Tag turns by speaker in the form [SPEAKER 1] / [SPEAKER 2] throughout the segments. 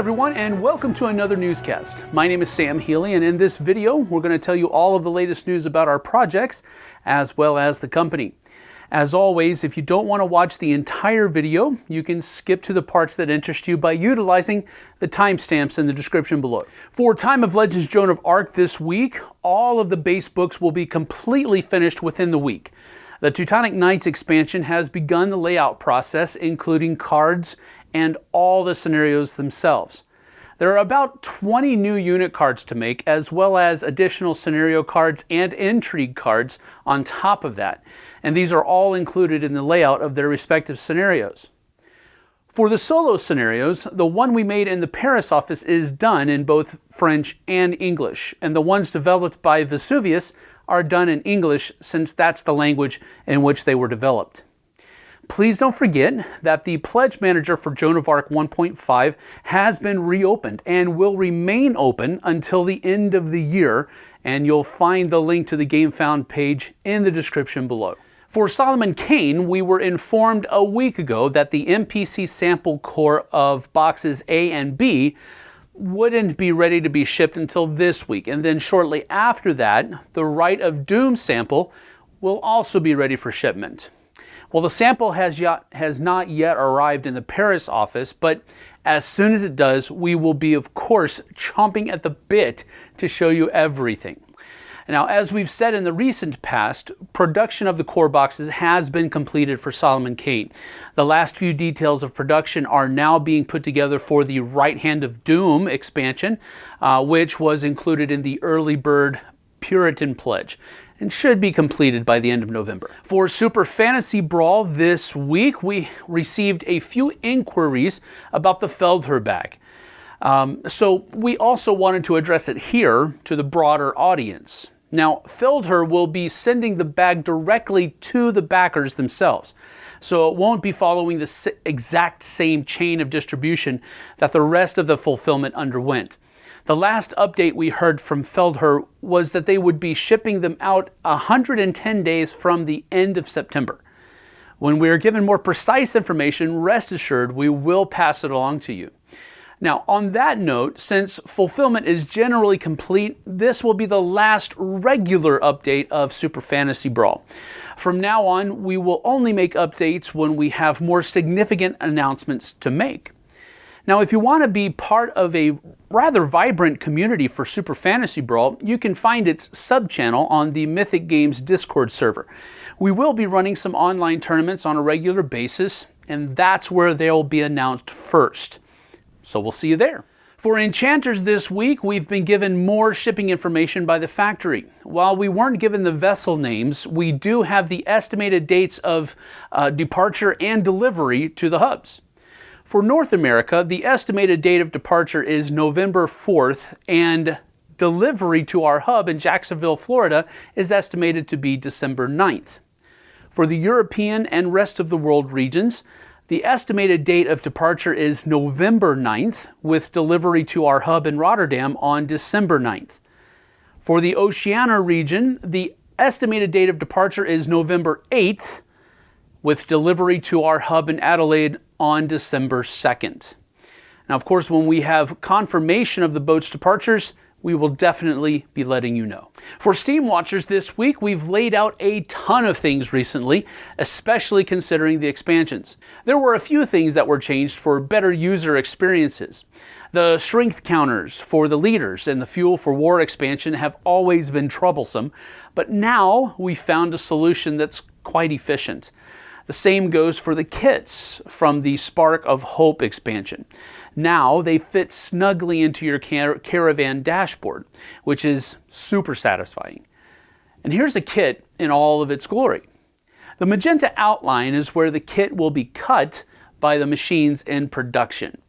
[SPEAKER 1] everyone, and welcome to another newscast. My name is Sam Healy, and in this video, we're going to tell you all of the latest news about our projects, as well as the company. As always, if you don't want to watch the entire video, you can skip to the parts that interest you by utilizing the timestamps in the description below. For Time of Legends Joan of Arc this week, all of the base books will be completely finished within the week. The Teutonic Knights expansion has begun the layout process, including cards and all the scenarios themselves. There are about 20 new unit cards to make, as well as additional scenario cards and intrigue cards on top of that. And these are all included in the layout of their respective scenarios. For the solo scenarios, the one we made in the Paris office is done in both French and English, and the ones developed by Vesuvius are done in English since that's the language in which they were developed. Please don't forget that the Pledge Manager for Joan of Arc 1.5 has been reopened and will remain open until the end of the year, and you'll find the link to the GameFound page in the description below. For Solomon Kane, we were informed a week ago that the MPC sample core of boxes A and B wouldn't be ready to be shipped until this week, and then shortly after that, the Rite of Doom sample will also be ready for shipment. Well, the sample has, yet, has not yet arrived in the Paris office, but as soon as it does, we will be, of course, chomping at the bit to show you everything. Now, as we've said in the recent past, production of the core boxes has been completed for Solomon Kane. The last few details of production are now being put together for the Right Hand of Doom expansion, uh, which was included in the early bird Puritan Pledge and should be completed by the end of November. For Super Fantasy Brawl this week, we received a few inquiries about the Feldherr bag. Um, so we also wanted to address it here to the broader audience. Now, Feldherr will be sending the bag directly to the backers themselves. So it won't be following the exact same chain of distribution that the rest of the fulfillment underwent. The last update we heard from Feldherr was that they would be shipping them out 110 days from the end of September. When we are given more precise information, rest assured we will pass it along to you. Now, on that note, since fulfillment is generally complete, this will be the last regular update of Super Fantasy Brawl. From now on, we will only make updates when we have more significant announcements to make. Now, if you want to be part of a rather vibrant community for Super Fantasy Brawl, you can find its sub-channel on the Mythic Games Discord server. We will be running some online tournaments on a regular basis, and that's where they'll be announced first. So we'll see you there. For enchanters this week, we've been given more shipping information by the factory. While we weren't given the vessel names, we do have the estimated dates of uh, departure and delivery to the hubs. For North America, the estimated date of departure is November 4th, and delivery to our hub in Jacksonville, Florida is estimated to be December 9th. For the European and rest of the world regions, the estimated date of departure is November 9th, with delivery to our hub in Rotterdam on December 9th. For the Oceania region, the estimated date of departure is November 8th, with delivery to our hub in Adelaide on December 2nd. Now, of course, when we have confirmation of the boat's departures, we will definitely be letting you know. For Steamwatchers this week, we've laid out a ton of things recently, especially considering the expansions. There were a few things that were changed for better user experiences. The strength counters for the leaders and the Fuel for War expansion have always been troublesome, but now we found a solution that's quite efficient. The same goes for the kits from the Spark of Hope expansion. Now they fit snugly into your car caravan dashboard, which is super satisfying. And here's a kit in all of its glory. The magenta outline is where the kit will be cut by the machines in production.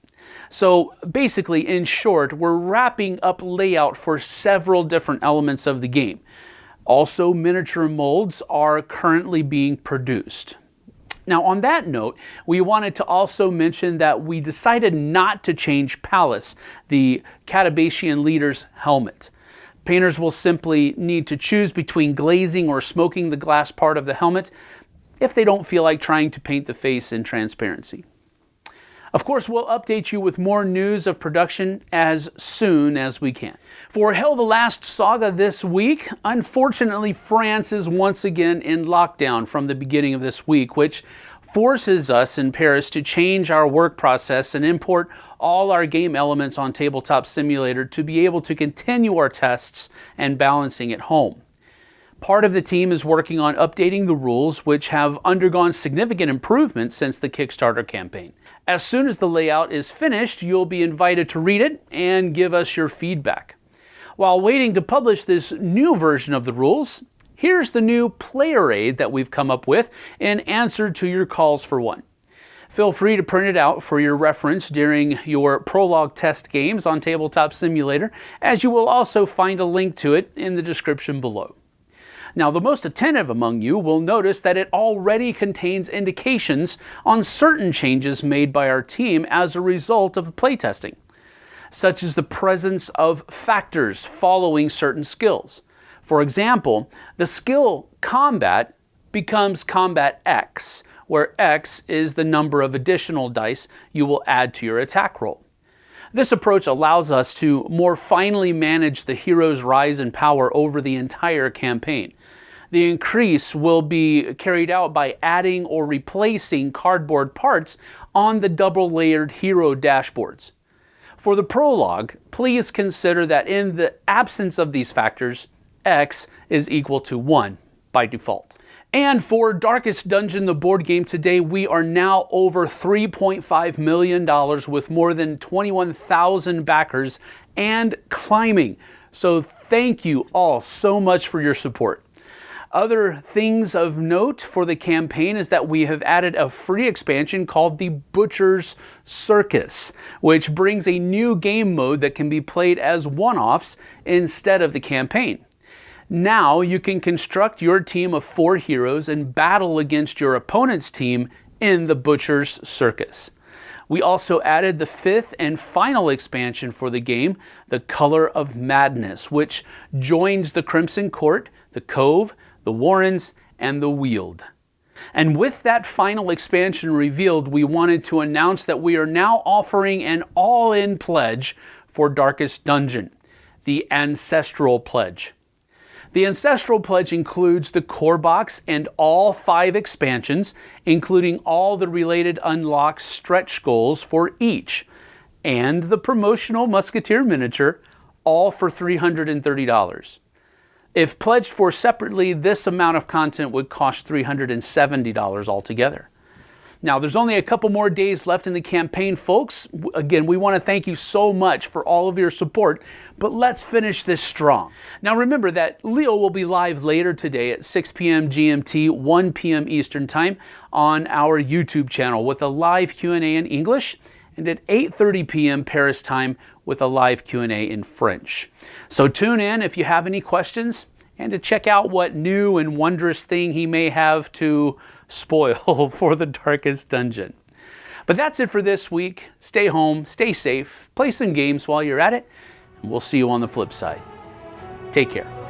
[SPEAKER 1] So basically, in short, we're wrapping up layout for several different elements of the game. Also, miniature molds are currently being produced. Now, on that note, we wanted to also mention that we decided not to change Pallas, the Catabacian leader's helmet. Painters will simply need to choose between glazing or smoking the glass part of the helmet if they don't feel like trying to paint the face in transparency. Of course, we'll update you with more news of production as soon as we can. For HEL the Last Saga this week, unfortunately, France is once again in lockdown from the beginning of this week, which forces us in Paris to change our work process and import all our game elements on Tabletop Simulator to be able to continue our tests and balancing at home. Part of the team is working on updating the rules, which have undergone significant improvements since the Kickstarter campaign. As soon as the layout is finished, you'll be invited to read it and give us your feedback. While waiting to publish this new version of the rules, here's the new player aid that we've come up with in answer to your calls for one. Feel free to print it out for your reference during your prologue test games on Tabletop Simulator, as you will also find a link to it in the description below. Now, the most attentive among you will notice that it already contains indications on certain changes made by our team as a result of playtesting, such as the presence of factors following certain skills. For example, the skill combat becomes combat X, where X is the number of additional dice you will add to your attack roll. This approach allows us to more finely manage the hero's rise in power over the entire campaign, the increase will be carried out by adding or replacing cardboard parts on the double layered hero dashboards. For the prologue, please consider that in the absence of these factors, x is equal to 1 by default. And for Darkest Dungeon, the board game today, we are now over $3.5 million with more than 21,000 backers and climbing. So thank you all so much for your support. Other things of note for the campaign is that we have added a free expansion called the Butcher's Circus, which brings a new game mode that can be played as one-offs instead of the campaign. Now you can construct your team of four heroes and battle against your opponent's team in the Butcher's Circus. We also added the fifth and final expansion for the game, the Color of Madness, which joins the Crimson Court, the Cove, the Warrens, and the Weald. And with that final expansion revealed, we wanted to announce that we are now offering an all in pledge for Darkest Dungeon, the Ancestral Pledge. The Ancestral Pledge includes the core box and all five expansions, including all the related unlocked stretch goals for each, and the promotional Musketeer miniature, all for $330. If pledged for separately, this amount of content would cost $370 altogether. Now, there's only a couple more days left in the campaign, folks. Again, we want to thank you so much for all of your support, but let's finish this strong. Now, remember that Leo will be live later today at 6 p.m. GMT, 1 p.m. Eastern Time on our YouTube channel with a live Q&A in English and at 8.30 p.m. Paris time with a live Q&A in French. So tune in if you have any questions and to check out what new and wondrous thing he may have to spoil for the darkest dungeon. But that's it for this week. Stay home, stay safe, play some games while you're at it, and we'll see you on the flip side. Take care.